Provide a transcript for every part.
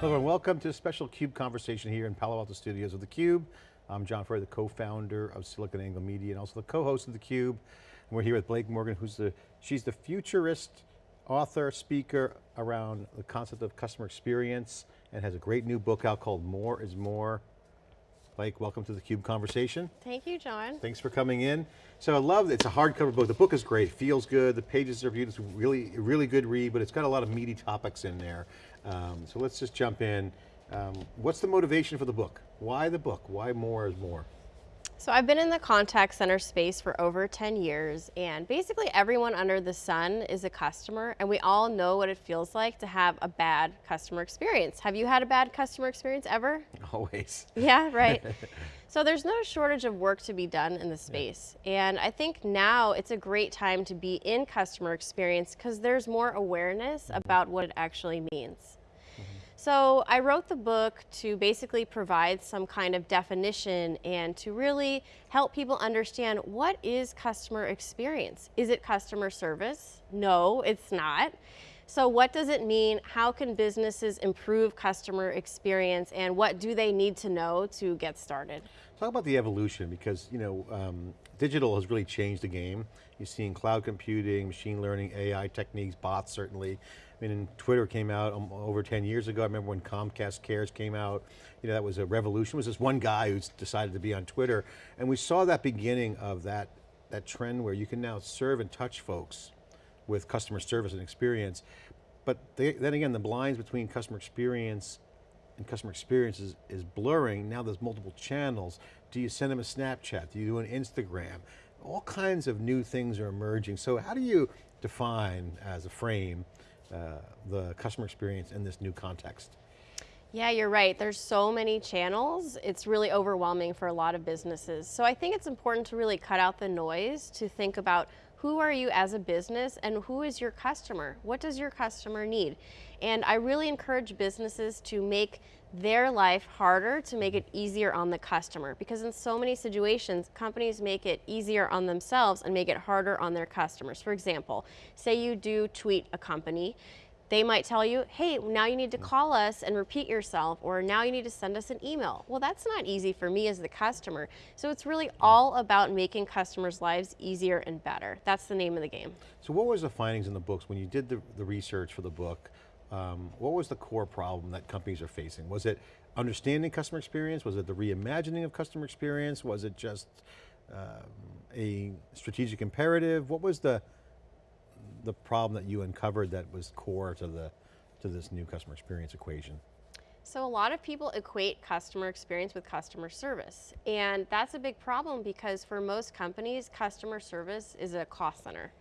Hello and welcome to a special CUBE conversation here in Palo Alto Studios of theCUBE. I'm John Furrier, the co-founder of SiliconANGLE Media and also the co-host of theCUBE. And we're here with Blake Morgan, who's the, she's the futurist author, speaker around the concept of customer experience and has a great new book out called More is More. Blake, welcome to the CUBE conversation. Thank you, John. Thanks for coming in. So I love, it's a hardcover book. The book is great, feels good. The pages are beautiful, it's really, really good read, but it's got a lot of meaty topics in there. Um, so let's just jump in. Um, what's the motivation for the book? Why the book? Why more is more? So I've been in the contact center space for over 10 years and basically everyone under the sun is a customer and we all know what it feels like to have a bad customer experience. Have you had a bad customer experience ever? Always. Yeah, right. so there's no shortage of work to be done in the space. Yeah. And I think now it's a great time to be in customer experience because there's more awareness about what it actually means. So I wrote the book to basically provide some kind of definition and to really help people understand what is customer experience. Is it customer service? No, it's not. So what does it mean? How can businesses improve customer experience and what do they need to know to get started? Talk about the evolution because you know um, digital has really changed the game. You're seeing cloud computing, machine learning, AI techniques, bots certainly. I mean, Twitter came out um, over 10 years ago. I remember when Comcast Cares came out, you know, that was a revolution. It was this one guy who decided to be on Twitter. And we saw that beginning of that, that trend where you can now serve and touch folks with customer service and experience. But they, then again, the blinds between customer experience and customer experience is, is blurring. Now there's multiple channels. Do you send them a Snapchat? Do you do an Instagram? All kinds of new things are emerging. So how do you define as a frame uh, the customer experience in this new context? Yeah, you're right. There's so many channels. It's really overwhelming for a lot of businesses. So I think it's important to really cut out the noise to think about who are you as a business and who is your customer? What does your customer need? And I really encourage businesses to make their life harder to make it easier on the customer because in so many situations companies make it easier on themselves and make it harder on their customers. For example, say you do tweet a company they might tell you, hey, now you need to call us and repeat yourself, or now you need to send us an email. Well, that's not easy for me as the customer. So it's really all about making customers' lives easier and better. That's the name of the game. So what was the findings in the books when you did the, the research for the book? Um, what was the core problem that companies are facing? Was it understanding customer experience? Was it the reimagining of customer experience? Was it just um, a strategic imperative? What was the, the problem that you uncovered that was core to, the, to this new customer experience equation? So a lot of people equate customer experience with customer service. And that's a big problem because for most companies, customer service is a cost center.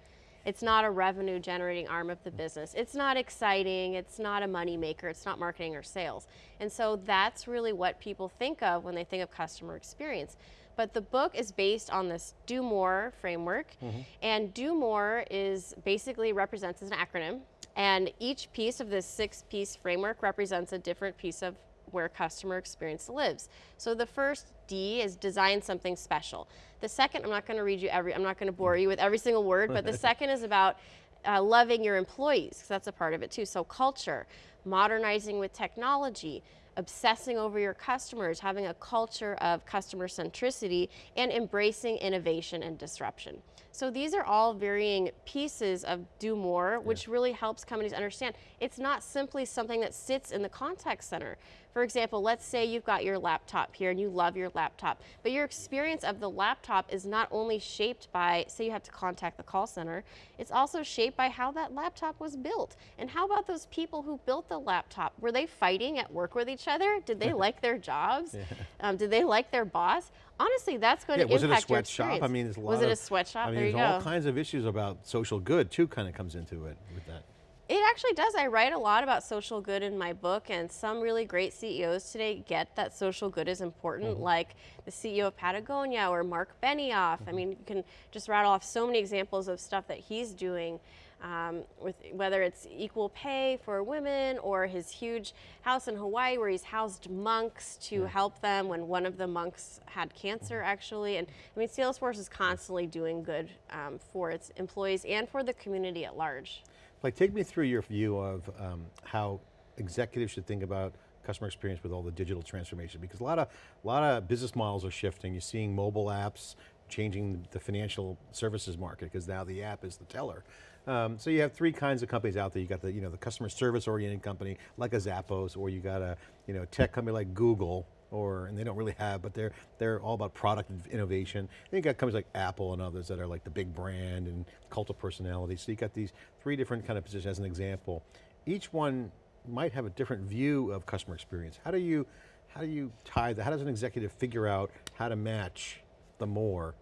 It's not a revenue generating arm of the business. It's not exciting, it's not a money maker, it's not marketing or sales. And so that's really what people think of when they think of customer experience. But the book is based on this Do More framework. Mm -hmm. And Do More is basically represents as an acronym. And each piece of this six piece framework represents a different piece of where customer experience lives. So the first D is design something special. The second, I'm not going to read you every, I'm not going to bore you with every single word, but the second is about uh, loving your employees, because that's a part of it too. So culture, modernizing with technology, obsessing over your customers, having a culture of customer centricity, and embracing innovation and disruption. So these are all varying pieces of do more, which yeah. really helps companies understand it's not simply something that sits in the contact center. For example, let's say you've got your laptop here and you love your laptop, but your experience of the laptop is not only shaped by, say you have to contact the call center, it's also shaped by how that laptop was built. And how about those people who built the laptop? Were they fighting at work with each other? Did they like their jobs? Yeah. Um, did they like their boss? Honestly, that's going yeah, to impact your experience. Was it a sweatshop? I mean, there's a lot Was it a sweatshop? I mean, there there's all kinds of issues about social good too kind of comes into it with that. It actually does. I write a lot about social good in my book and some really great CEOs today get that social good is important mm -hmm. like the CEO of Patagonia or Mark Benioff. Mm -hmm. I mean, you can just rattle off so many examples of stuff that he's doing um, with whether it's equal pay for women or his huge house in Hawaii where he's housed monks to yeah. help them when one of the monks had cancer mm-hmm. actually. And I mean, Salesforce is constantly doing good um, for its employees and for the community at large. Like take me through your view of um, how executives should think about customer experience with all the digital transformation? Because a lot of, a lot of business models are shifting. You're seeing mobile apps changing the financial services market because now the app is the teller. Um, so you have three kinds of companies out there. You got the, you know, the customer service oriented company like a Zappos, or you got a, you know, tech company like Google, or, and they don't really have, but they're, they're all about product innovation. Then you got companies like Apple and others that are like the big brand and cult of personality. So you got these three different kind of positions as an example. Each one might have a different view of customer experience. How do you, how do you tie that? How does an executive figure out how to match the more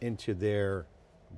into their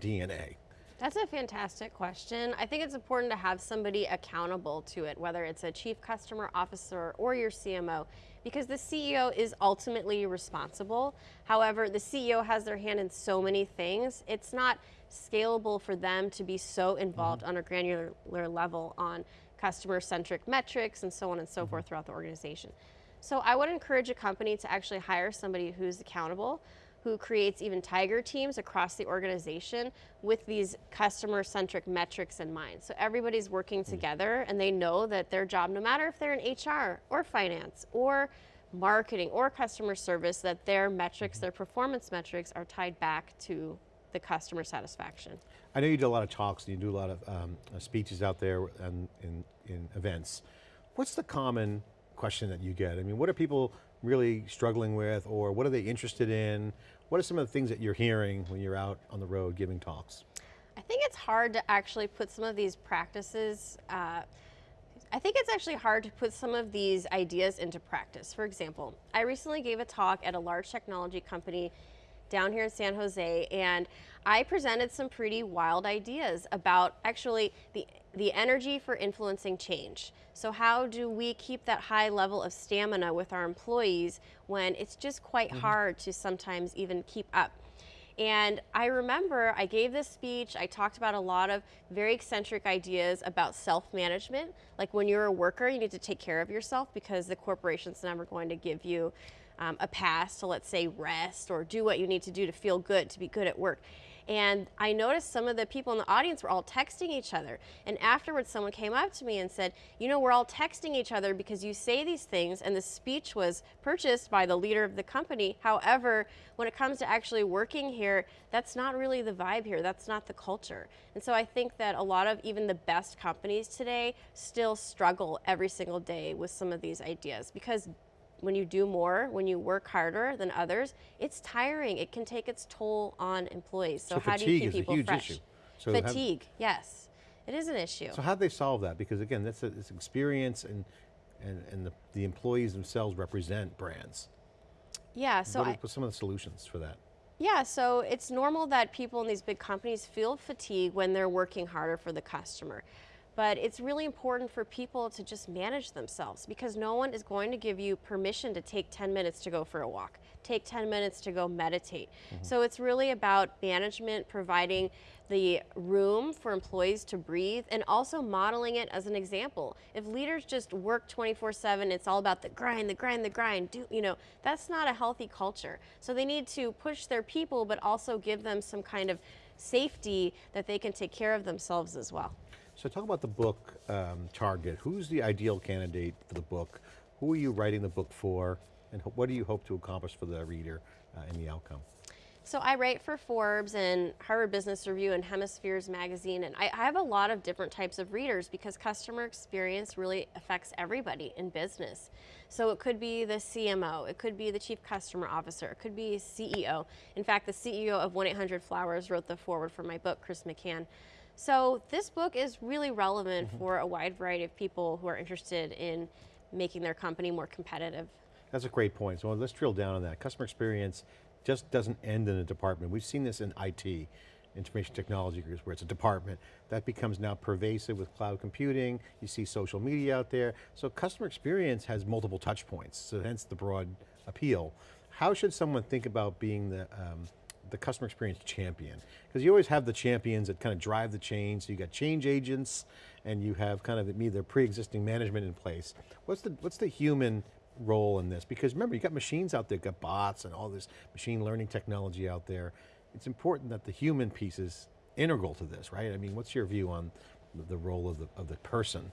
DNA? That's a fantastic question. I think it's important to have somebody accountable to it, whether it's a chief customer officer or your CMO, because the CEO is ultimately responsible. However, the CEO has their hand in so many things, it's not scalable for them to be so involved mm -hmm. on a granular level on customer centric metrics and so on and so mm -hmm. forth throughout the organization. So I would encourage a company to actually hire somebody who's accountable who creates even tiger teams across the organization with these customer centric metrics in mind. So everybody's working hmm. together and they know that their job, no matter if they're in HR or finance or marketing or customer service, that their metrics, hmm. their performance metrics are tied back to the customer satisfaction. I know you do a lot of talks and you do a lot of um, uh, speeches out there and in, in events. What's the common question that you get? I mean, what are people really struggling with or what are they interested in? What are some of the things that you're hearing when you're out on the road giving talks? I think it's hard to actually put some of these practices, uh, I think it's actually hard to put some of these ideas into practice. For example, I recently gave a talk at a large technology company down here in San Jose and I presented some pretty wild ideas about actually the, the energy for influencing change. So how do we keep that high level of stamina with our employees when it's just quite mm -hmm. hard to sometimes even keep up? And I remember I gave this speech, I talked about a lot of very eccentric ideas about self-management. Like when you're a worker, you need to take care of yourself because the corporation's never going to give you um, a pass to let's say rest or do what you need to do to feel good, to be good at work. And I noticed some of the people in the audience were all texting each other. And afterwards, someone came up to me and said, You know, we're all texting each other because you say these things, and the speech was purchased by the leader of the company. However, when it comes to actually working here, that's not really the vibe here. That's not the culture. And so I think that a lot of even the best companies today still struggle every single day with some of these ideas because when you do more, when you work harder than others, it's tiring. It can take its toll on employees. So, so how do you keep people fresh? Issue. So fatigue, have, yes. It is an issue. So how do they solve that? Because again, that's a, it's experience and, and, and the, the employees themselves represent brands. Yeah, so what are, I, some of the solutions for that? Yeah, so it's normal that people in these big companies feel fatigue when they're working harder for the customer. But it's really important for people to just manage themselves because no one is going to give you permission to take 10 minutes to go for a walk, take 10 minutes to go meditate. Mm -hmm. So it's really about management providing the room for employees to breathe and also modeling it as an example. If leaders just work 24 seven, it's all about the grind, the grind, the grind, do, you know, that's not a healthy culture. So they need to push their people, but also give them some kind of safety that they can take care of themselves as well. So talk about the book um, target. Who's the ideal candidate for the book? Who are you writing the book for? And what do you hope to accomplish for the reader uh, in the outcome? So I write for Forbes and Harvard Business Review and Hemispheres magazine, and I, I, have a lot of different types of readers because customer experience really affects everybody in business. So it could be the CMO, it could be the Chief Customer Officer, it could be CEO. In fact, the CEO of 1-800-Flowers wrote the foreword for my book, Chris McCann. So this book is really relevant mm -hmm. for a wide variety of people who are interested in making their company more competitive. That's a great point. So let's drill down on that. Customer experience just doesn't end in a department. We've seen this in IT, information technology groups, where it's a department. That becomes now pervasive with cloud computing. You see social media out there. So customer experience has multiple touch points, so hence the broad appeal. How should someone think about being the, um, the customer experience champion? Because you always have the champions that kind of drive the change. So you got change agents and you have kind of either pre-existing management in place. What's the, what's the human role in this? Because remember, you got machines out there, got bots and all this machine learning technology out there. It's important that the human piece is integral to this, right? I mean, what's your view on the role of the, of the person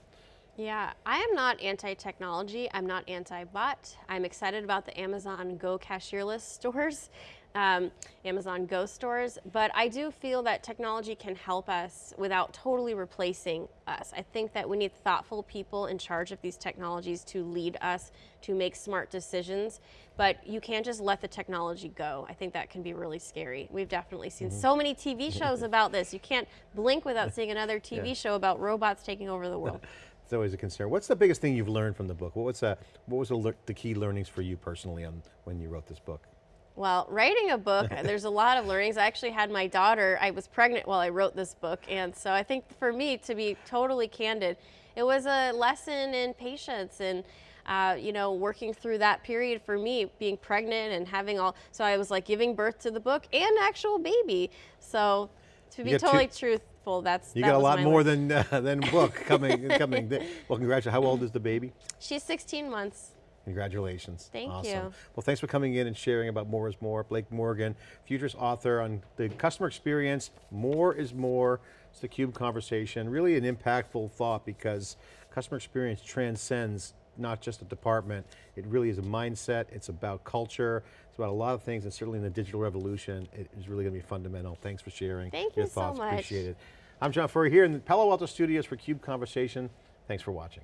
Yeah, I am not anti-technology. I'm not anti-bot. I'm excited about the Amazon Go cashierless stores, um, Amazon Go stores, but I do feel that technology can help us without totally replacing us. I think that we need thoughtful people in charge of these technologies to lead us to make smart decisions, but you can't just let the technology go. I think that can be really scary. We've definitely seen so many TV shows about this. You can't blink without seeing another TV Yeah. show about robots taking over the world. It's always a concern. What's the biggest thing you've learned from the book? What was, uh, what was the key learnings for you personally on when you wrote this book? Well, writing a book, there's a lot of learnings. I actually had my daughter, I was pregnant while I wrote this book. And so I think for me, to be totally candid, it was a lesson in patience and, uh, you know, working through that period for me, being pregnant and having all, so I was like giving birth to the book and actual baby. So to be got two- totally truthful, that's You that got a lot more than uh, than book coming coming. Well, congratulations. How old is the baby? She's 16 months. Congratulations. Thank awesome. you. Well, thanks for coming in and sharing about More is More. Blake Morgan, Futures author on the customer experience. More is More. It's the CUBE conversation. Really an impactful thought because customer experience transcends not just a department. It really is a mindset. It's about culture. It's about a lot of things and certainly in the digital revolution, it is really going to be fundamental. Thanks for sharing Thank your you so thoughts. much. Appreciate it. I'm John Furrier here in the Palo Alto studios for CUBE Conversation. Thanks for watching.